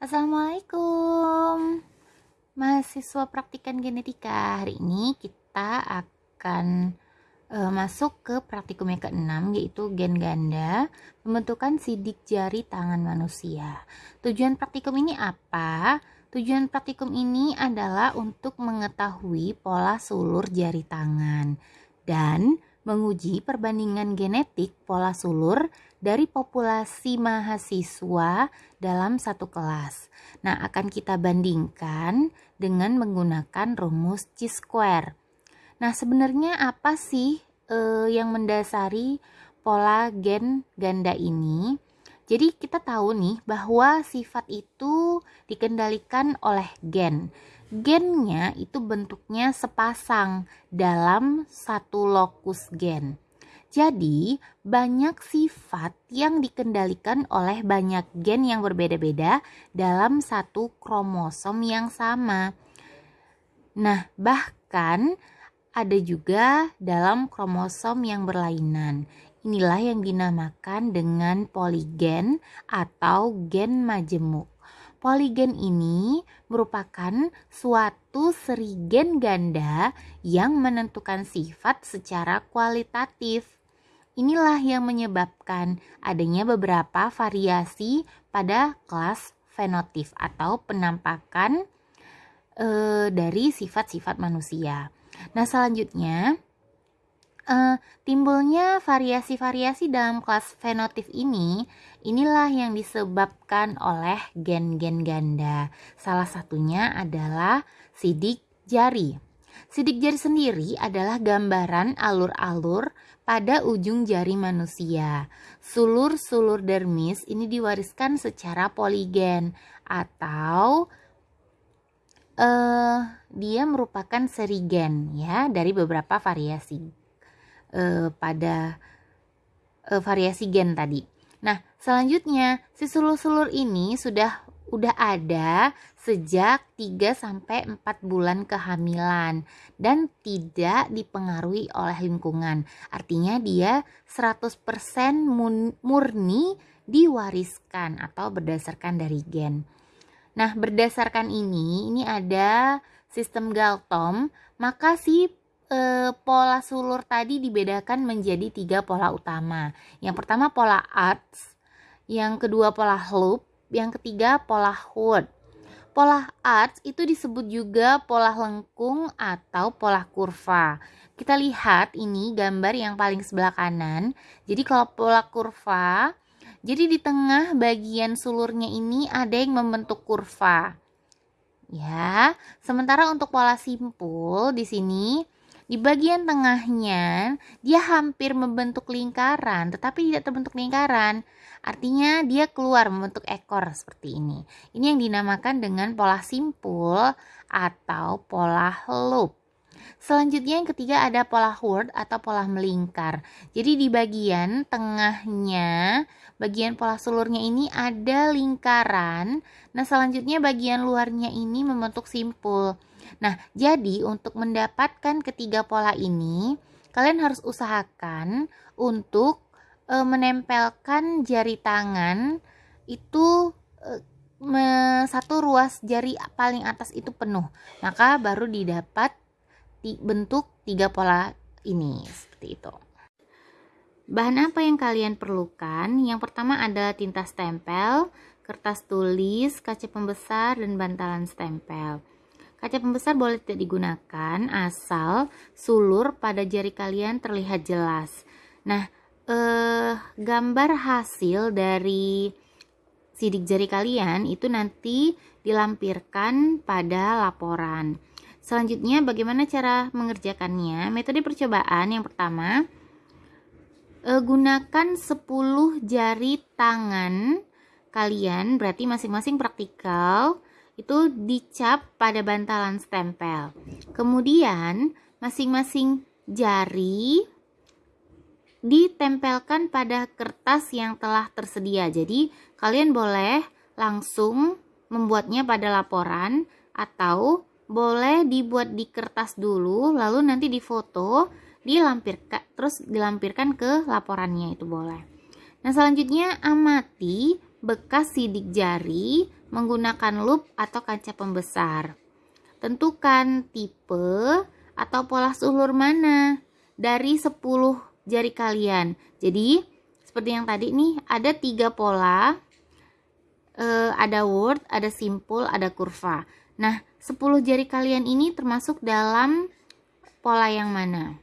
Assalamualaikum. Mahasiswa praktikan genetika Hari ini kita akan uh, masuk ke praktikum yang ke-6 yaitu gen ganda Pembentukan sidik jari tangan manusia. Tujuan praktikum ini apa? Tujuan praktikum ini adalah untuk mengetahui pola sulur jari tangan. Dan menguji perbandingan genetik pola sulur dari populasi mahasiswa dalam satu kelas. Nah, akan kita bandingkan dengan menggunakan rumus chi-square. Nah, sebenarnya apa sih eh, yang mendasari pola gen ganda ini? Jadi kita tahu nih bahwa sifat itu dikendalikan oleh gen gennya itu bentuknya sepasang dalam satu lokus gen. Jadi, banyak sifat yang dikendalikan oleh banyak gen yang berbeda-beda dalam satu kromosom yang sama. Nah, bahkan ada juga dalam kromosom yang berlainan. Inilah yang dinamakan dengan poligen atau gen majemuk. Poligen ini merupakan suatu seri gen ganda yang menentukan sifat secara kualitatif. Inilah yang menyebabkan adanya beberapa variasi pada kelas fenotip atau penampakan e, dari sifat-sifat manusia. Nah, selanjutnya uh, timbulnya variasi-variasi dalam kelas fenotip ini inilah yang disebabkan oleh gen-gen ganda. Salah satunya adalah sidik jari. Sidik jari sendiri adalah gambaran alur-alur pada ujung jari manusia. Sulur-sulur dermis ini diwariskan secara poligen atau uh, dia merupakan seri gen ya dari beberapa variasi uh, pada uh, variasi gen tadi. Nah, selanjutnya si sulur-sulur ini sudah udah ada sejak 3 sampai 4 bulan kehamilan dan tidak dipengaruhi oleh lingkungan. Artinya dia 100% murni diwariskan atau berdasarkan dari gen. Nah, berdasarkan ini, ini ada sistem Galton, maka si e, pola sulur tadi dibedakan menjadi tiga pola utama. Yang pertama pola arts, yang kedua pola loop, yang ketiga pola hood. Pola arts itu disebut juga pola lengkung atau pola kurva. Kita lihat ini gambar yang paling sebelah kanan. Jadi kalau pola kurva, jadi di tengah bagian sulurnya ini ada yang membentuk kurva. Ya, sementara untuk pola simpul di sini di bagian tengahnya dia hampir membentuk lingkaran tetapi tidak terbentuk lingkaran. Artinya dia keluar membentuk ekor seperti ini. Ini yang dinamakan dengan pola simpul atau pola loop. Selanjutnya yang ketiga ada pola word atau pola melingkar. Jadi di bagian tengahnya, bagian pola sulurnya ini ada lingkaran. Nah selanjutnya bagian luarnya ini membentuk simpul. Nah jadi untuk mendapatkan ketiga pola ini, kalian harus usahakan untuk e, menempelkan jari tangan itu e, satu ruas jari paling atas itu penuh. Maka baru didapat bentuk tiga pola ini seperti itu. Bahan apa yang kalian perlukan? Yang pertama adalah tinta stempel, kertas tulis, kaca pembesar, dan bantalan stempel. Kaca pembesar boleh tidak digunakan asal sulur pada jari kalian terlihat jelas. Nah, eh, gambar hasil dari sidik jari kalian itu nanti dilampirkan pada laporan. Selanjutnya bagaimana cara mengerjakannya? Metode percobaan yang pertama e, gunakan 10 jari tangan kalian berarti masing-masing praktikal itu dicap pada bantalan stempel. Kemudian masing-masing jari ditempelkan pada kertas yang telah tersedia. Jadi kalian boleh langsung membuatnya pada laporan atau boleh dibuat di kertas dulu lalu nanti difoto dilampirkan terus dilampirkan ke laporannya itu boleh nah selanjutnya amati bekas sidik jari menggunakan loop atau kaca pembesar. Tentukan tipe atau pola sulur mana dari 10 jari kalian. Jadi, seperti yang tadi nih, ada tiga pola, e, ada word, ada simple, ada kurva. Nah, 10 jari kalian ini termasuk dalam pola yang mana?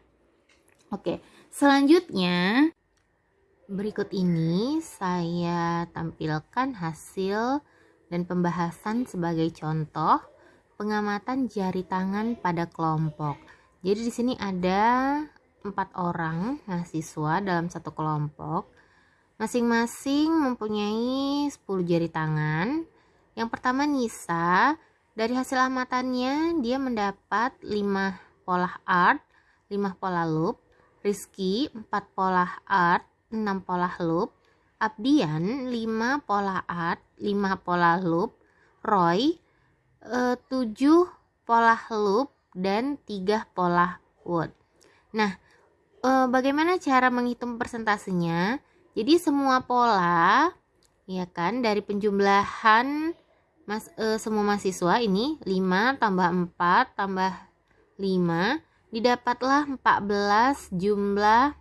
Oke, selanjutnya berikut ini saya tampilkan hasil dan pembahasan sebagai contoh pengamatan jari tangan pada kelompok. Jadi di sini ada empat orang mahasiswa dalam satu kelompok. Masing-masing mempunyai 10 jari tangan. Yang pertama Nisa, dari hasil amatannya dia mendapat 5 pola art, 5 pola loop. Rizky 4 pola art, 6 pola loop. Abdian 5 pola art, 5 pola loop. Roy uh, 7 pola loop dan 3 pola wood. Nah, uh, bagaimana cara menghitung persentasenya? Jadi semua pola ya kan dari penjumlahan mas uh, semua mahasiswa ini 5 tambah 4 tambah 5 didapatlah 14 jumlah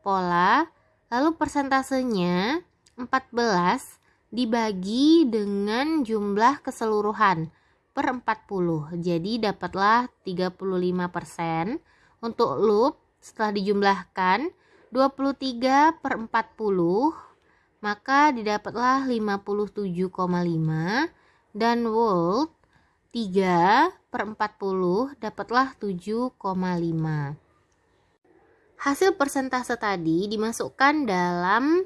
pola. Lalu persentasenya 14 dibagi dengan jumlah keseluruhan per 40 jadi dapatlah 35% untuk loop setelah dijumlahkan 23 per 40 maka didapatlah 57,5 dan volt 3 per 40 dapatlah 7,5 hasil persentase tadi dimasukkan dalam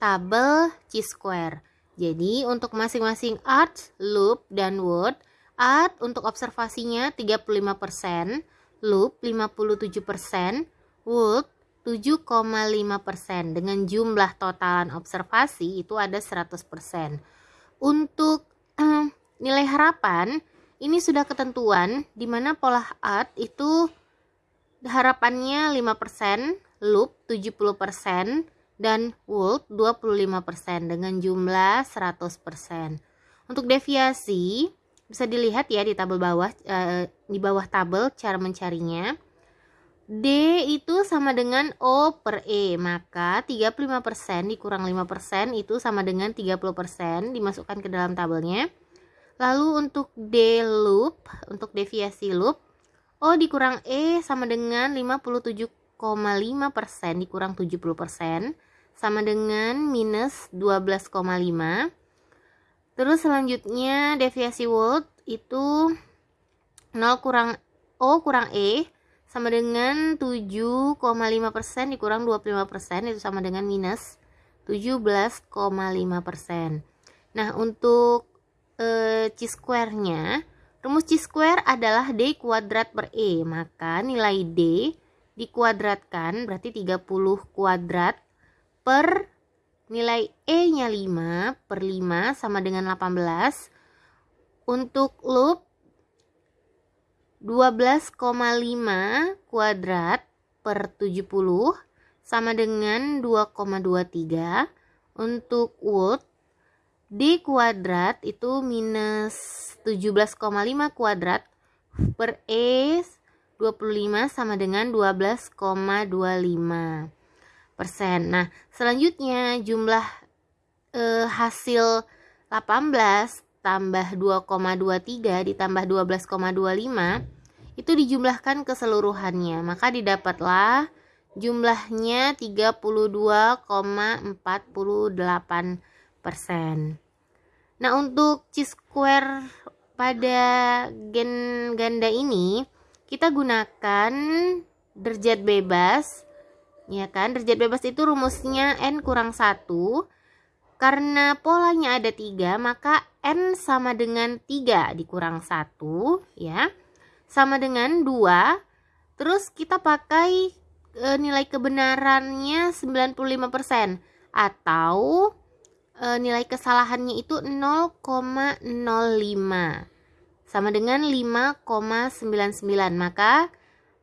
tabel chi-square jadi untuk masing-masing art, loop, dan word Art untuk observasinya 35%, loop 57%, wood 7,5% dengan jumlah totalan observasi itu ada 100%. Untuk um, nilai harapan ini sudah ketentuan di mana pola art itu harapannya 5%, loop 70% dan wood 25% dengan jumlah 100%. Untuk deviasi bisa dilihat ya di tabel bawah e, di bawah tabel cara mencarinya. D itu sama dengan O per E, maka 35% dikurang 5% itu sama dengan 30% dimasukkan ke dalam tabelnya. Lalu untuk D loop, untuk deviasi loop, O dikurang E sama dengan 57,5% dikurang 70% sama dengan minus 12,5 Terus selanjutnya deviasi world itu 0 kurang O kurang E sama dengan 7,5% dikurang 25% itu sama dengan minus 17,5%. Nah, untuk e, chi-square-nya, rumus chi-square adalah D kuadrat per E. Maka nilai D dikuadratkan berarti 30 kuadrat per Nilai E-nya 5 per 5 sama dengan 18. Untuk loop 12,5 kuadrat per 70 sama dengan 2,23. Untuk wood D kuadrat itu minus 17,5 kuadrat per E 25 sama dengan 12,25 persen. Nah, selanjutnya jumlah eh, hasil 18 tambah 2,23 ditambah 12,25 itu dijumlahkan keseluruhannya. Maka didapatlah jumlahnya 32,48 persen. Nah, untuk chi-square pada gen ganda ini kita gunakan derajat bebas ya kan derajat bebas itu rumusnya n kurang 1 karena polanya ada tiga maka n sama dengan 3 dikurang 1 ya sama dengan 2 terus kita pakai e, nilai kebenarannya 95% atau e, nilai kesalahannya itu 0,05 sama dengan 5,99 maka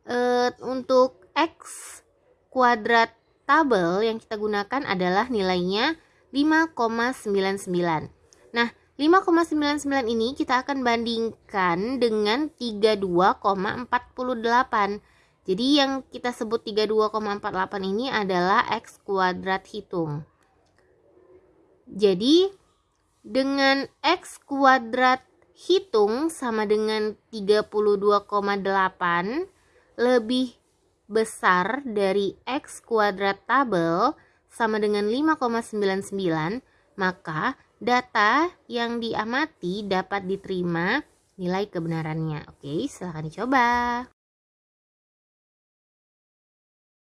e, untuk x kuadrat tabel yang kita gunakan adalah nilainya 5,99. Nah, 5,99 ini kita akan bandingkan dengan 32,48. Jadi yang kita sebut 32,48 ini adalah X kuadrat hitung. Jadi dengan X kuadrat hitung sama dengan 32,8 lebih besar dari X kuadrat tabel sama dengan 5,99 maka data yang diamati dapat diterima nilai kebenarannya. Oke, silahkan dicoba.